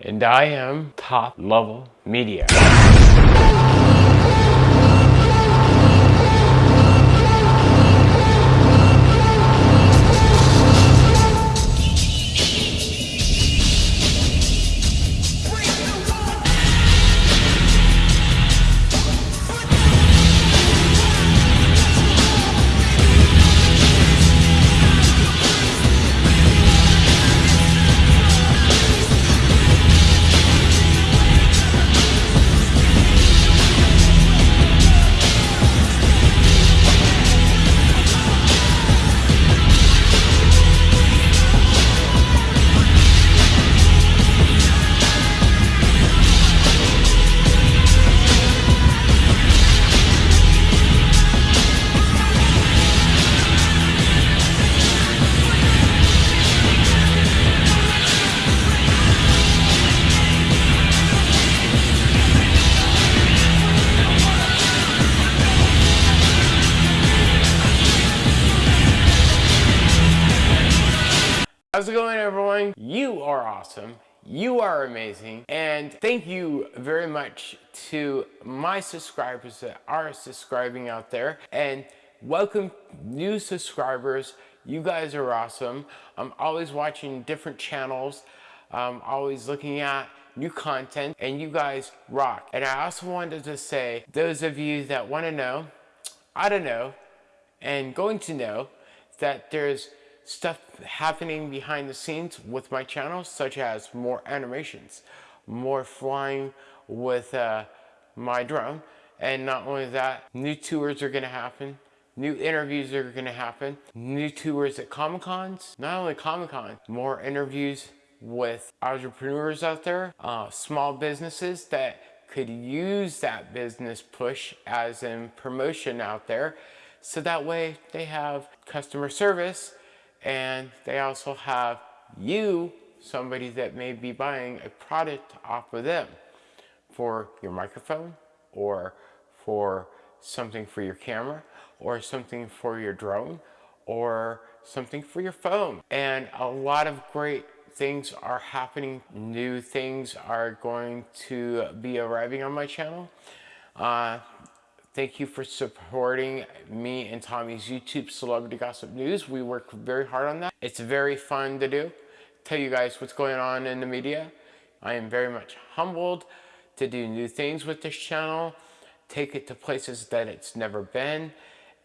and I am top level media. How's it going everyone? You are awesome. You are amazing. And thank you very much to my subscribers that are subscribing out there. And welcome new subscribers. You guys are awesome. I'm always watching different channels. I'm always looking at new content and you guys rock. And I also wanted to say, those of you that want to know, I don't know, and going to know that there's stuff happening behind the scenes with my channel, such as more animations, more flying with uh, my drone. And not only that, new tours are gonna happen, new interviews are gonna happen, new tours at Comic-Cons, not only Comic-Con, more interviews with entrepreneurs out there, uh, small businesses that could use that business push as in promotion out there. So that way they have customer service and they also have you, somebody that may be buying a product off of them for your microphone or for something for your camera or something for your drone or something for your phone. And a lot of great things are happening. New things are going to be arriving on my channel. Uh, Thank you for supporting me and Tommy's YouTube Celebrity Gossip News. We work very hard on that. It's very fun to do. Tell you guys what's going on in the media. I am very much humbled to do new things with this channel, take it to places that it's never been,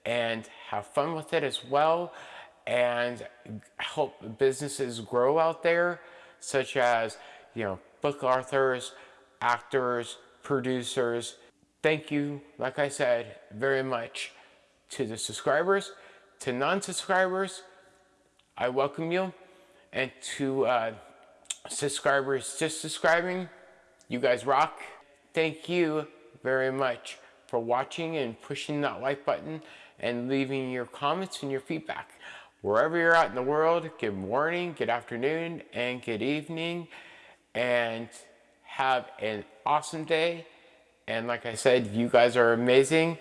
and have fun with it as well, and help businesses grow out there, such as, you know, book authors, actors, producers, thank you, like I said, very much to the subscribers. To non-subscribers, I welcome you. And to uh, subscribers just subscribing, you guys rock. Thank you very much for watching and pushing that like button and leaving your comments and your feedback. Wherever you're at in the world, good morning, good afternoon, and good evening. And have an awesome day and like I said, you guys are amazing.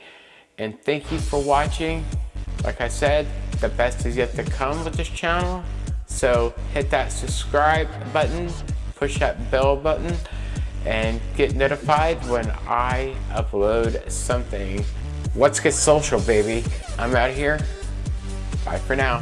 And thank you for watching. Like I said, the best is yet to come with this channel. So hit that subscribe button, push that bell button, and get notified when I upload something. Let's get social, baby. I'm out here. Bye for now.